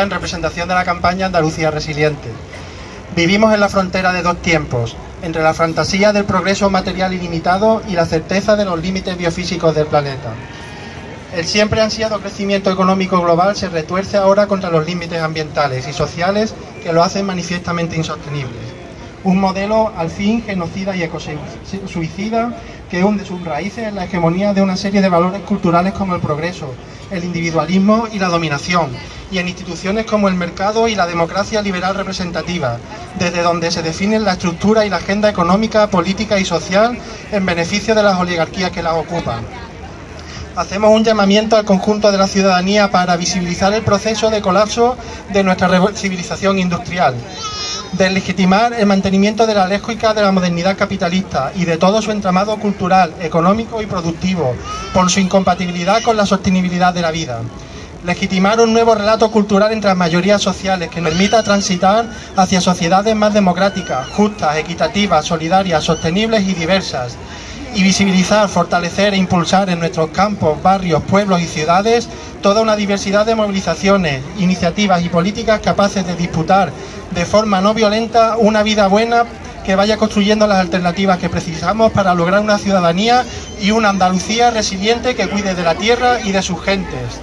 En representación de la campaña Andalucía Resiliente. Vivimos en la frontera de dos tiempos, entre la fantasía del progreso material ilimitado y la certeza de los límites biofísicos del planeta. El siempre ansiado crecimiento económico global se retuerce ahora contra los límites ambientales y sociales que lo hacen manifiestamente insostenible. Un modelo al fin genocida y ecocida que hunde sus raíces en la hegemonía de una serie de valores culturales como el progreso, el individualismo y la dominación, y en instituciones como el mercado y la democracia liberal representativa, desde donde se definen la estructura y la agenda económica, política y social en beneficio de las oligarquías que las ocupan. Hacemos un llamamiento al conjunto de la ciudadanía para visibilizar el proceso de colapso de nuestra civilización industrial, deslegitimar el mantenimiento de la lógica de la modernidad capitalista y de todo su entramado cultural, económico y productivo, por su incompatibilidad con la sostenibilidad de la vida. Legitimar un nuevo relato cultural entre las mayorías sociales que permita transitar hacia sociedades más democráticas, justas, equitativas, solidarias, sostenibles y diversas, y visibilizar, fortalecer e impulsar en nuestros campos, barrios, pueblos y ciudades toda una diversidad de movilizaciones, iniciativas y políticas capaces de disputar de forma no violenta una vida buena que vaya construyendo las alternativas que precisamos para lograr una ciudadanía y una Andalucía resiliente que cuide de la tierra y de sus gentes.